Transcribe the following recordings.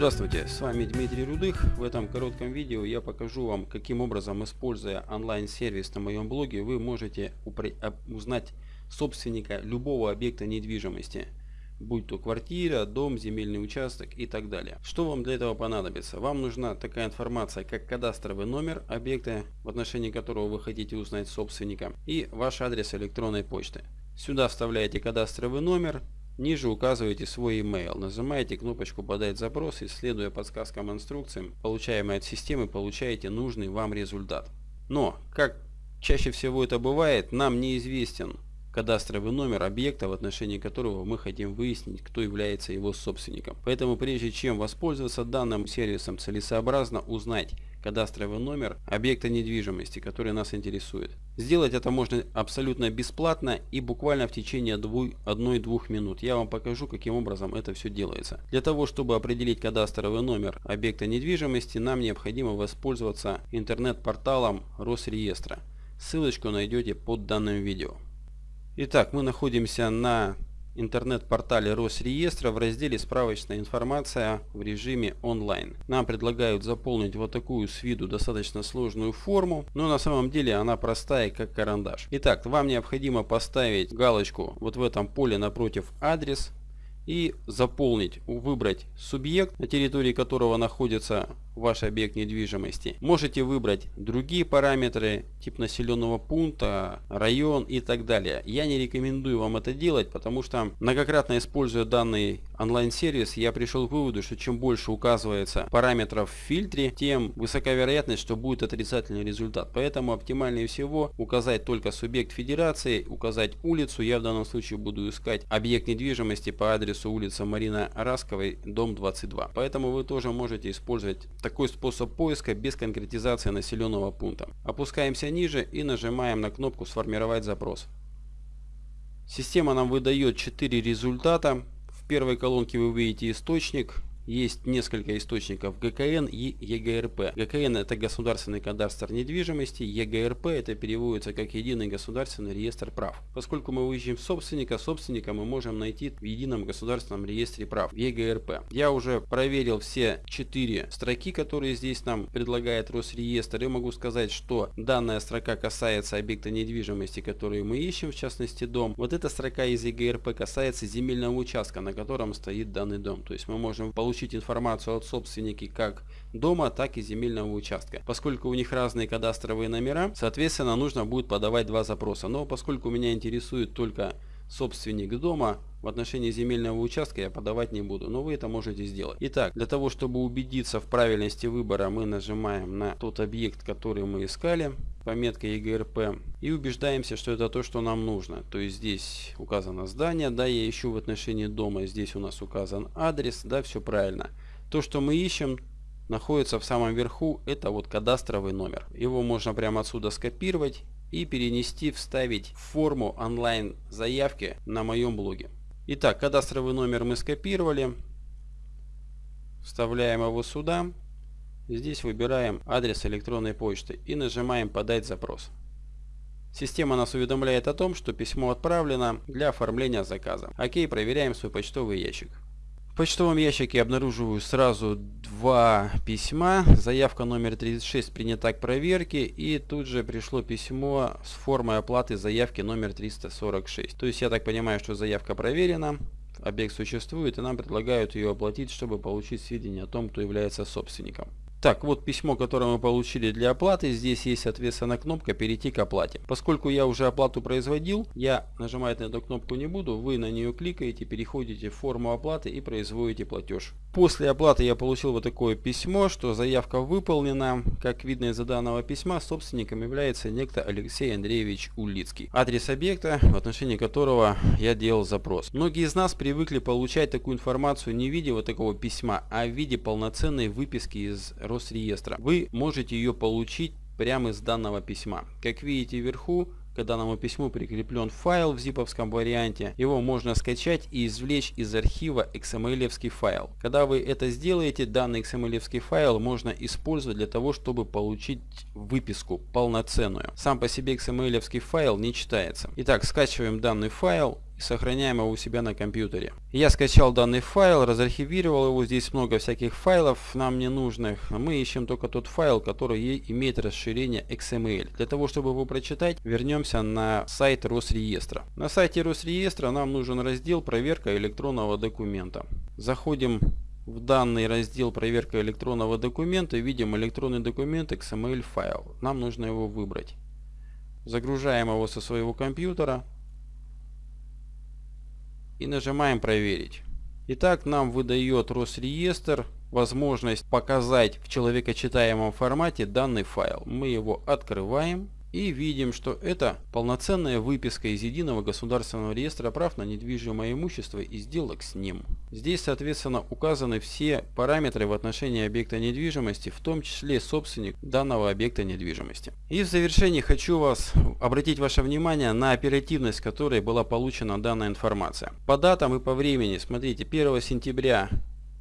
Здравствуйте, с вами Дмитрий Рудых. В этом коротком видео я покажу вам, каким образом, используя онлайн-сервис на моем блоге, вы можете узнать собственника любого объекта недвижимости, будь то квартира, дом, земельный участок и так далее. Что вам для этого понадобится? Вам нужна такая информация, как кадастровый номер объекта, в отношении которого вы хотите узнать собственника, и ваш адрес электронной почты. Сюда вставляете кадастровый номер, Ниже указываете свой email, нажимаете кнопочку «Подать запрос» и следуя подсказкам и инструкциям, получаемой от системы, получаете нужный вам результат. Но, как чаще всего это бывает, нам неизвестен кадастровый номер объекта, в отношении которого мы хотим выяснить, кто является его собственником. Поэтому прежде чем воспользоваться данным сервисом, целесообразно узнать, кадастровый номер объекта недвижимости, который нас интересует. Сделать это можно абсолютно бесплатно и буквально в течение 1-2 минут. Я вам покажу, каким образом это все делается. Для того, чтобы определить кадастровый номер объекта недвижимости, нам необходимо воспользоваться интернет-порталом Росреестра. Ссылочку найдете под данным видео. Итак, мы находимся на интернет-портале Росреестра в разделе «Справочная информация» в режиме онлайн. Нам предлагают заполнить вот такую с виду достаточно сложную форму, но на самом деле она простая, как карандаш. Итак, вам необходимо поставить галочку вот в этом поле напротив «Адрес», и заполнить, выбрать субъект, на территории которого находится ваш объект недвижимости. Можете выбрать другие параметры, тип населенного пункта, район и так далее. Я не рекомендую вам это делать, потому что многократно используя данный онлайн-сервис, я пришел к выводу, что чем больше указывается параметров в фильтре, тем высока вероятность, что будет отрицательный результат. Поэтому оптимальнее всего указать только субъект федерации, указать улицу. Я в данном случае буду искать объект недвижимости по адресу улица Марина Расковой, дом 22. Поэтому вы тоже можете использовать такой способ поиска без конкретизации населенного пункта. Опускаемся ниже и нажимаем на кнопку «Сформировать запрос». Система нам выдает 4 результата. В первой колонке вы увидите источник, есть несколько источников ГКН и ЕГРП. ГКН это государственный кадастр недвижимости, ЕГРП это переводится как единый государственный реестр прав. Поскольку мы ищем собственника, собственника мы можем найти в едином государственном реестре прав, в ЕГРП. Я уже проверил все четыре строки, которые здесь нам предлагает Росреестр и могу сказать, что данная строка касается объекта недвижимости, который мы ищем, в частности дом. Вот эта строка из ЕГРП касается земельного участка, на котором стоит данный дом. То есть мы можем получить получить информацию от собственника как дома, так и земельного участка. Поскольку у них разные кадастровые номера, соответственно нужно будет подавать два запроса. Но поскольку меня интересует только собственник дома, в отношении земельного участка я подавать не буду, но вы это можете сделать. Итак, для того, чтобы убедиться в правильности выбора, мы нажимаем на тот объект, который мы искали, пометка ЕГРП, и убеждаемся, что это то, что нам нужно. То есть здесь указано здание, да, я ищу в отношении дома, здесь у нас указан адрес, да, все правильно. То, что мы ищем, находится в самом верху, это вот кадастровый номер. Его можно прямо отсюда скопировать и перенести, вставить в форму онлайн заявки на моем блоге. Итак, кадастровый номер мы скопировали. Вставляем его сюда. Здесь выбираем адрес электронной почты и нажимаем «Подать запрос». Система нас уведомляет о том, что письмо отправлено для оформления заказа. Окей, проверяем свой почтовый ящик. В почтовом ящике обнаруживаю сразу два письма. Заявка номер 36 принята к проверке и тут же пришло письмо с формой оплаты заявки номер 346. То есть я так понимаю, что заявка проверена, объект существует и нам предлагают ее оплатить, чтобы получить сведения о том, кто является собственником. Так, вот письмо, которое мы получили для оплаты. Здесь есть, соответственно, кнопка «Перейти к оплате». Поскольку я уже оплату производил, я нажимать на эту кнопку не буду. Вы на нее кликаете, переходите в форму оплаты и производите платеж. После оплаты я получил вот такое письмо, что заявка выполнена. Как видно из данного письма, собственником является некто Алексей Андреевич Улицкий. Адрес объекта, в отношении которого я делал запрос. Многие из нас привыкли получать такую информацию не в виде вот такого письма, а в виде полноценной выписки из Росреестра. Вы можете ее получить прямо из данного письма. Как видите вверху, к данному письму прикреплен файл в зиповском варианте. Его можно скачать и извлечь из архива XML файл. Когда вы это сделаете, данный XML файл можно использовать для того, чтобы получить выписку полноценную. Сам по себе XML файл не читается. Итак, скачиваем данный файл и сохраняем его у себя на компьютере. Я скачал данный файл, разархивировал его, здесь много всяких файлов нам не нужных. Мы ищем только тот файл, который имеет расширение XML. Для того, чтобы его прочитать, вернемся на сайт Росреестра. На сайте Росреестра нам нужен раздел «Проверка электронного документа». Заходим в данный раздел проверка электронного документа видим электронный документ XML файл. Нам нужно его выбрать. Загружаем его со своего компьютера и нажимаем проверить. Итак, нам выдает Росреестр возможность показать в человекочитаемом формате данный файл. Мы его открываем и видим, что это полноценная выписка из Единого государственного реестра прав на недвижимое имущество и сделок с ним. Здесь, соответственно, указаны все параметры в отношении объекта недвижимости, в том числе собственник данного объекта недвижимости. И в завершении хочу вас обратить ваше внимание на оперативность, которой была получена данная информация. По датам и по времени, смотрите, 1 сентября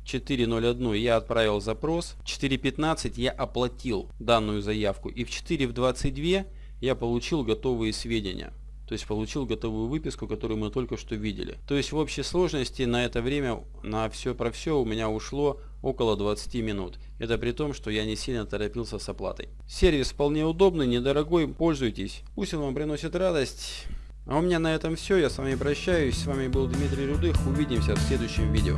4.01 я отправил запрос, в 4.15 я оплатил данную заявку и в 4.22 я получил готовые сведения. То есть получил готовую выписку, которую мы только что видели. То есть в общей сложности на это время, на все про все у меня ушло около 20 минут. Это при том, что я не сильно торопился с оплатой. Сервис вполне удобный, недорогой, пользуйтесь. Пусть он вам приносит радость. А у меня на этом все. Я с вами прощаюсь. С вами был Дмитрий Рудых. Увидимся в следующем видео.